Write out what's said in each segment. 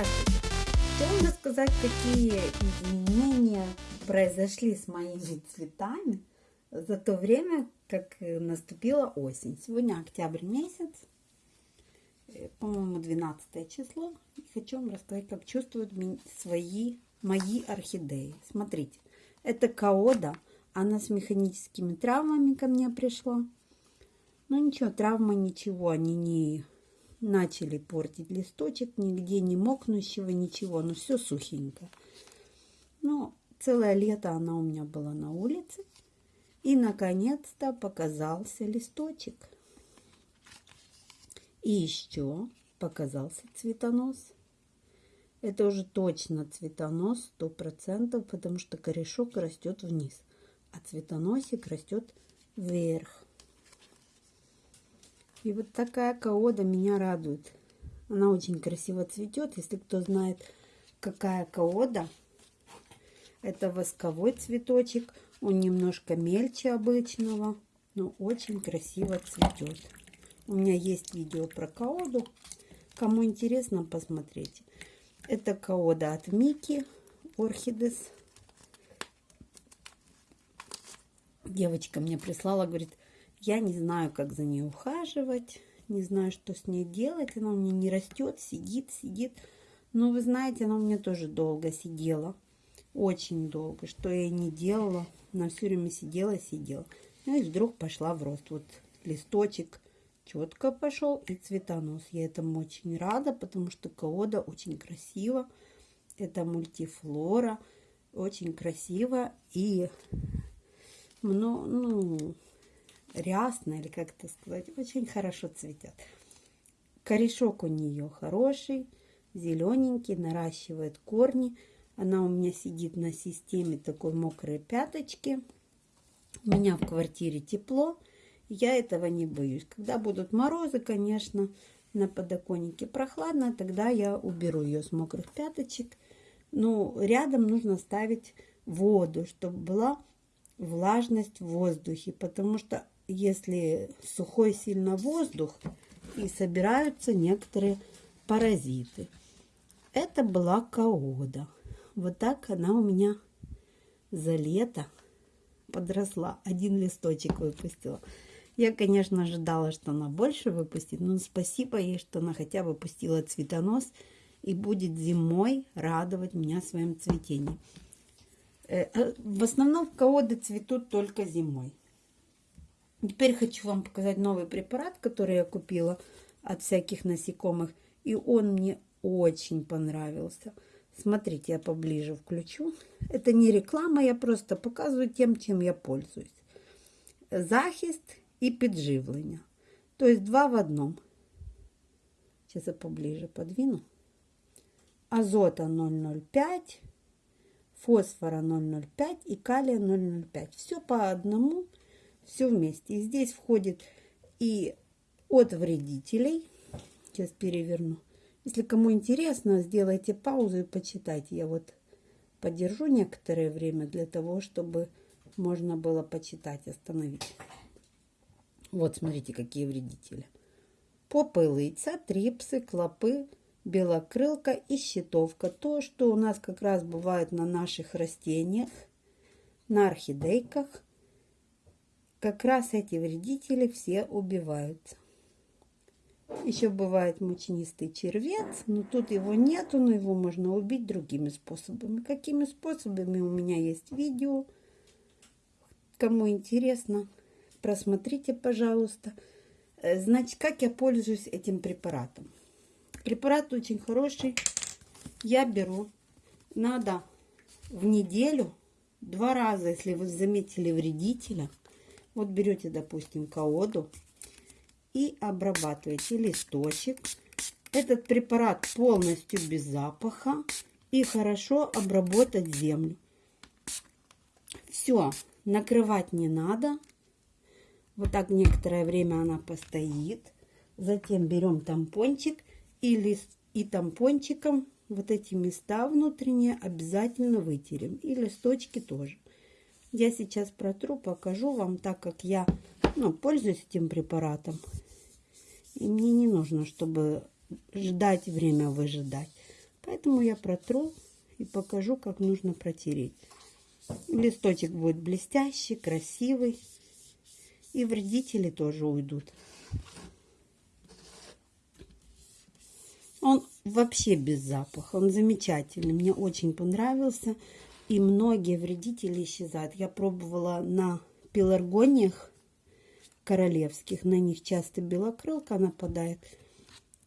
Здравствуйте! Хотела рассказать, какие изменения произошли с моими цветами за то время, как наступила осень. Сегодня октябрь месяц, э, по-моему, 12 число. И хочу вам рассказать, как чувствуют свои мои орхидеи. Смотрите, это каода. Она с механическими травмами ко мне пришла. Ну ничего, травмы ничего, они не начали портить листочек, нигде не мокнущего, ничего, но все сухенько. Ну, целое лето она у меня была на улице. И, наконец-то, показался листочек. И еще показался цветонос. Это уже точно цветонос, сто процентов, потому что корешок растет вниз, а цветоносик растет вверх. И вот такая каода меня радует. Она очень красиво цветет. Если кто знает, какая каода, это восковой цветочек. Он немножко мельче обычного, но очень красиво цветет. У меня есть видео про каоду. Кому интересно, посмотрите. Это каода от Мики Орхидес. Девочка мне прислала, говорит, я не знаю, как за ней ухаживать, не знаю, что с ней делать. Она у меня не растет, сидит, сидит. Но вы знаете, она у меня тоже долго сидела. Очень долго. Что я не делала. Она все время сидела, сидела. Ну и вдруг пошла в рост. Вот листочек четко пошел и цветонос. Я этому очень рада, потому что каода очень красиво. Это мультифлора. Очень красиво. И ну, ну рясно, или как это сказать, очень хорошо цветет. Корешок у нее хороший, зелененький, наращивает корни. Она у меня сидит на системе такой мокрой пяточки. У меня в квартире тепло, я этого не боюсь. Когда будут морозы, конечно, на подоконнике прохладно, тогда я уберу ее с мокрых пяточек. Но рядом нужно ставить воду, чтобы была влажность в воздухе, потому что если сухой сильно воздух, и собираются некоторые паразиты. Это была каода. Вот так она у меня за лето подросла. Один листочек выпустила. Я, конечно, ожидала, что она больше выпустит, но спасибо ей, что она хотя бы пустила цветонос и будет зимой радовать меня своим цветением. Э, э, в основном каоды цветут только зимой. Теперь хочу вам показать новый препарат, который я купила от всяких насекомых. И он мне очень понравился. Смотрите, я поближе включу. Это не реклама, я просто показываю тем, чем я пользуюсь. Захист и підживлення. То есть два в одном. Сейчас я поближе подвину. Азота 0,05, фосфора 0,05 и калия 0,05. Все по одному все вместе. И здесь входит и от вредителей. Сейчас переверну. Если кому интересно, сделайте паузу и почитайте. Я вот подержу некоторое время для того, чтобы можно было почитать, остановить. Вот, смотрите, какие вредители. Попылыца, трипсы, клопы, белокрылка и щитовка. То, что у нас как раз бывает на наших растениях, на орхидейках – как раз эти вредители все убиваются. Еще бывает мучнистый червец, но тут его нету, но его можно убить другими способами. Какими способами у меня есть видео. Кому интересно, просмотрите, пожалуйста. Э, значит, как я пользуюсь этим препаратом. Препарат очень хороший. Я беру, надо в неделю, два раза, если вы заметили вредителя, вот берете, допустим, колоду и обрабатываете листочек. Этот препарат полностью без запаха и хорошо обработать землю. Все, накрывать не надо. Вот так некоторое время она постоит. Затем берем тампончик и, лист, и тампончиком вот эти места внутренние обязательно вытерем. И листочки тоже. Я сейчас протру, покажу вам, так как я ну, пользуюсь этим препаратом. И мне не нужно, чтобы ждать время выжидать. Поэтому я протру и покажу, как нужно протереть. Листочек будет блестящий, красивый. И вредители тоже уйдут. Он вообще без запаха. Он замечательный. Мне очень понравился. И многие вредители исчезают. Я пробовала на пеларгониях королевских. На них часто белокрылка нападает.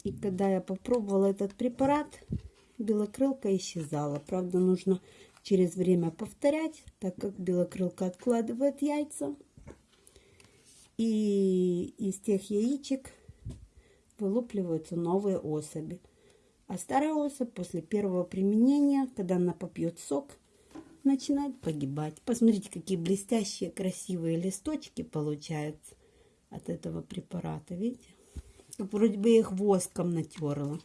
И когда я попробовала этот препарат, белокрылка исчезала. Правда, нужно через время повторять, так как белокрылка откладывает яйца. И из тех яичек вылупливаются новые особи. А старая особь после первого применения, когда она попьет сок, начинает погибать. Посмотрите, какие блестящие, красивые листочки получаются от этого препарата. Видите? Как вроде бы я их воском натерла.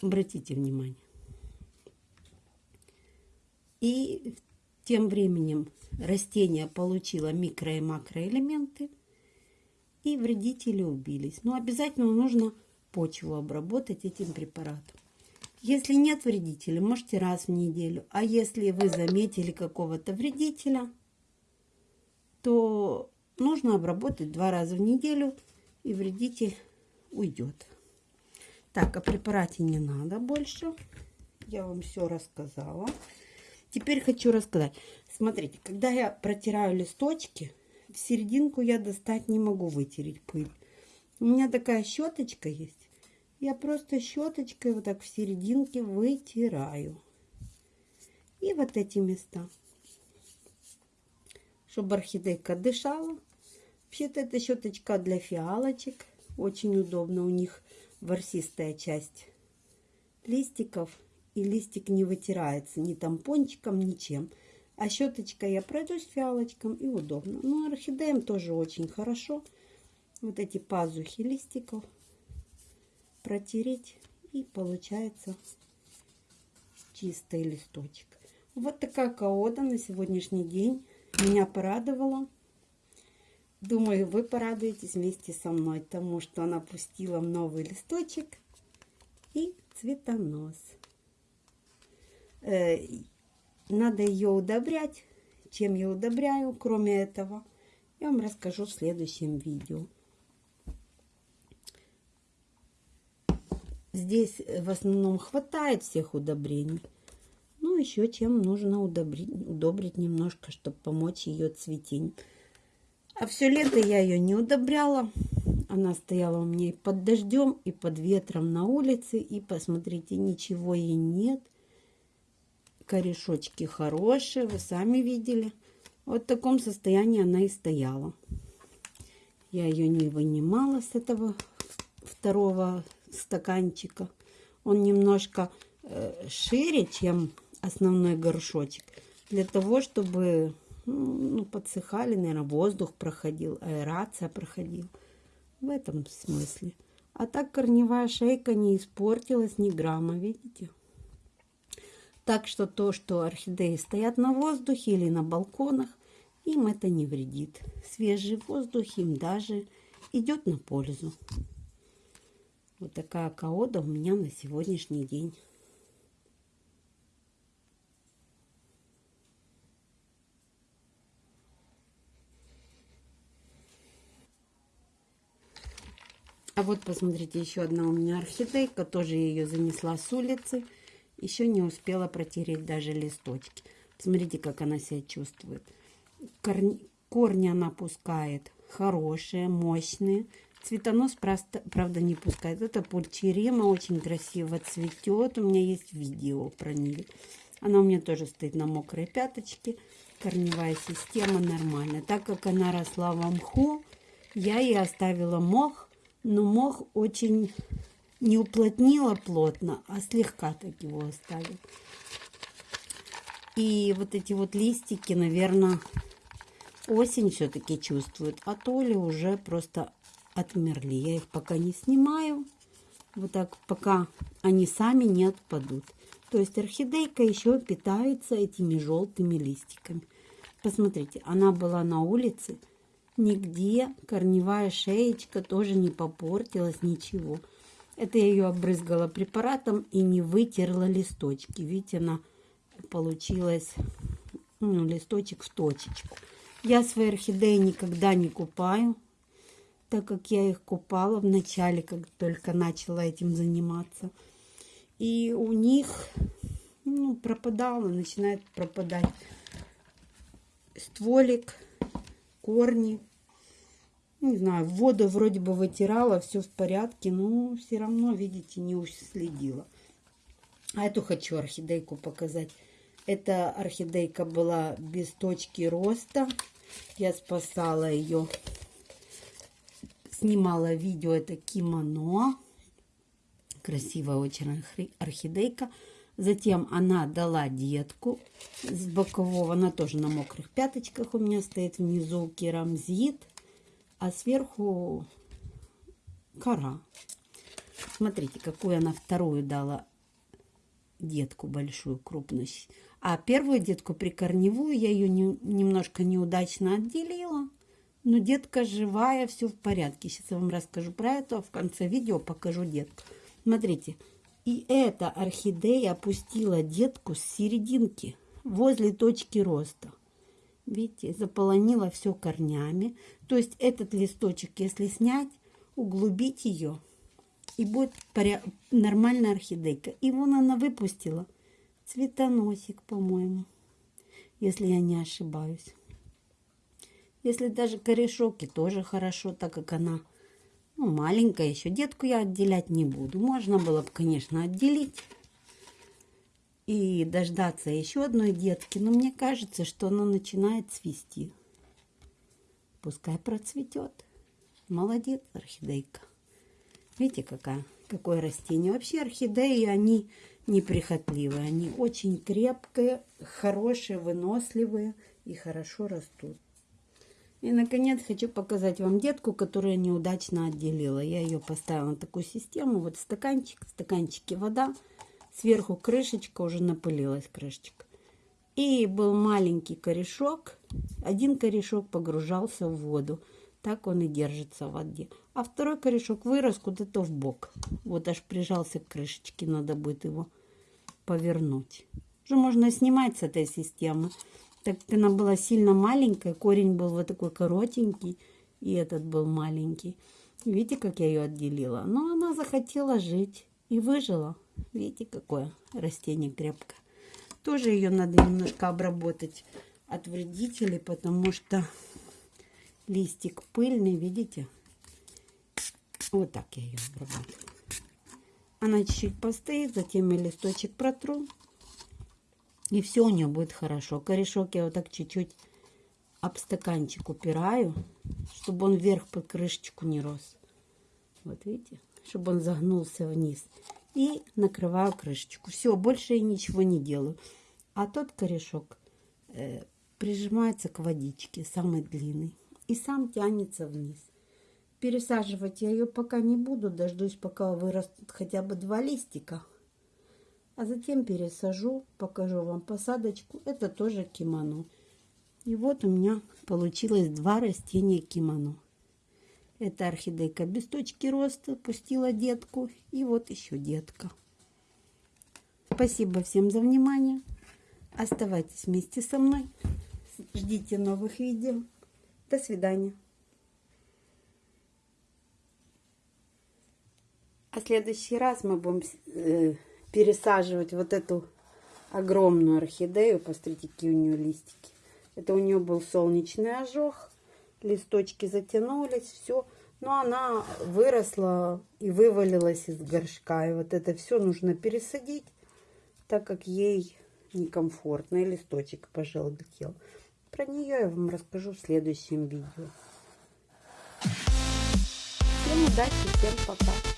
Обратите внимание. И тем временем растение получило микро- и макроэлементы, и вредители убились. Но обязательно нужно почву обработать этим препаратом. Если нет вредителя, можете раз в неделю. А если вы заметили какого-то вредителя, то нужно обработать два раза в неделю, и вредитель уйдет. Так, о препарате не надо больше. Я вам все рассказала. Теперь хочу рассказать. Смотрите, когда я протираю листочки, в серединку я достать не могу вытереть пыль. У меня такая щеточка есть. Я просто щеточкой вот так в серединке вытираю. И вот эти места. Чтобы орхидейка дышала. Вообще-то это щеточка для фиалочек. Очень удобно. У них ворсистая часть листиков. И листик не вытирается ни тампончиком, ничем. А щеточкой я пройдусь фиалочком и удобно. Ну, орхидеям тоже очень хорошо. Вот эти пазухи листиков протереть. И получается чистый листочек. Вот такая каода на сегодняшний день. Меня порадовала. Думаю, вы порадуетесь вместе со мной, тому что она пустила новый листочек и цветонос. Э, надо ее удобрять. Чем я удобряю, кроме этого, я вам расскажу в следующем видео. Здесь в основном хватает всех удобрений. Ну, еще чем нужно удобрить, удобрить немножко, чтобы помочь ее цветению. А все лето я ее не удобряла. Она стояла у меня и под дождем, и под ветром на улице. И посмотрите, ничего ей нет. Корешочки хорошие, вы сами видели. Вот в таком состоянии она и стояла. Я ее не вынимала с этого второго стаканчика. Он немножко э, шире, чем основной горшочек. Для того, чтобы ну, подсыхали, наверное, воздух проходил, аэрация проходила. В этом смысле. А так корневая шейка не испортилась ни грамма, видите? Так что то, что орхидеи стоят на воздухе или на балконах, им это не вредит. Свежий воздух им даже идет на пользу. Вот такая каода у меня на сегодняшний день. А вот посмотрите, еще одна у меня орхидейка. Тоже ее занесла с улицы. Еще не успела протереть даже листочки. Смотрите, как она себя чувствует. Корни, корни она пускает хорошие, мощные. Цветонос, просто, правда, не пускает. Это пульчерема, очень красиво цветет. У меня есть видео про нее. Она у меня тоже стоит на мокрой пяточке. Корневая система нормальная. Так как она росла в мху, я ей оставила мох но мох очень не уплотнила плотно, а слегка так его оставил. И вот эти вот листики, наверное, осень все-таки чувствуют, а то ли уже просто отмерли. Я их пока не снимаю, вот так, пока они сами не отпадут. То есть орхидейка еще питается этими желтыми листиками. Посмотрите, она была на улице, Нигде корневая шеечка тоже не попортилась, ничего. Это я ее обрызгала препаратом и не вытерла листочки. Видите, она получилась ну, листочек в точечку. Я свои орхидеи никогда не купаю, так как я их купала в начале, как только начала этим заниматься. И у них ну, пропадало, начинает пропадать стволик, корни. Не знаю, воду вроде бы вытирала, все в порядке, но все равно, видите, не уследила. А эту хочу орхидейку показать. Эта орхидейка была без точки роста. Я спасала ее. Снимала видео. Это кимоно. Красивая очень орхидейка. Затем она дала детку с бокового. Она тоже на мокрых пяточках у меня стоит внизу керамзит. А сверху кора. Смотрите, какую она вторую дала детку большую, крупную. А первую детку прикорневую я ее не, немножко неудачно отделила. Но детка живая, все в порядке. Сейчас я вам расскажу про это, а в конце видео покажу детку. Смотрите, и эта орхидея опустила детку с серединки, возле точки роста. Видите, заполонила все корнями. То есть этот листочек, если снять, углубить ее, и будет нормальная орхидейка. И вон она выпустила цветоносик, по-моему, если я не ошибаюсь. Если даже корешок и тоже хорошо, так как она ну, маленькая еще. Детку я отделять не буду. Можно было бы, конечно, отделить и дождаться еще одной детки. Но мне кажется, что она начинает цвести. Пускай процветет. Молодец, орхидейка. Видите, какая, какое растение. Вообще орхидеи, они неприхотливые. Они очень крепкие, хорошие, выносливые и хорошо растут. И, наконец, хочу показать вам детку, которую я неудачно отделила. Я ее поставила на такую систему. Вот стаканчик, в стаканчике вода. Сверху крышечка, уже напылилась крышечка. И был маленький корешок. Один корешок погружался в воду. Так он и держится в воде. А второй корешок вырос куда-то в бок. Вот аж прижался к крышечке. Надо будет его повернуть. Уже можно снимать с этой системы. Так как она была сильно маленькая. Корень был вот такой коротенький. И этот был маленький. Видите, как я ее отделила? Но она захотела жить и выжила. Видите, какое растение крепкое. Тоже ее надо немножко обработать от вредителей, потому что листик пыльный, видите? Вот так я ее обрабатываю. Она чуть-чуть постоит, затем я листочек протру. И все у нее будет хорошо. Корешок я вот так чуть-чуть об стаканчик упираю, чтобы он вверх под крышечку не рос. Вот видите? Чтобы он загнулся вниз. И накрываю крышечку. Все, больше я ничего не делаю. А тот корешок э, прижимается к водичке, самый длинный и сам тянется вниз. Пересаживать я ее пока не буду, дождусь, пока вырастут хотя бы два листика. А затем пересажу, покажу вам посадочку. Это тоже кимоно. И вот у меня получилось два растения кимоно. Это орхидейка без точки роста, пустила детку. И вот еще детка. Спасибо всем за внимание. Оставайтесь вместе со мной. Ждите новых видео. До свидания. А следующий раз мы будем э, пересаживать вот эту огромную орхидею. Посмотрите, какие у нее листики. Это у нее был солнечный ожог. Листочки затянулись, все. Но она выросла и вывалилась из горшка. И вот это все нужно пересадить, так как ей некомфортно. И листочек пожелтел. Про нее я вам расскажу в следующем видео. Всем удачи, всем пока.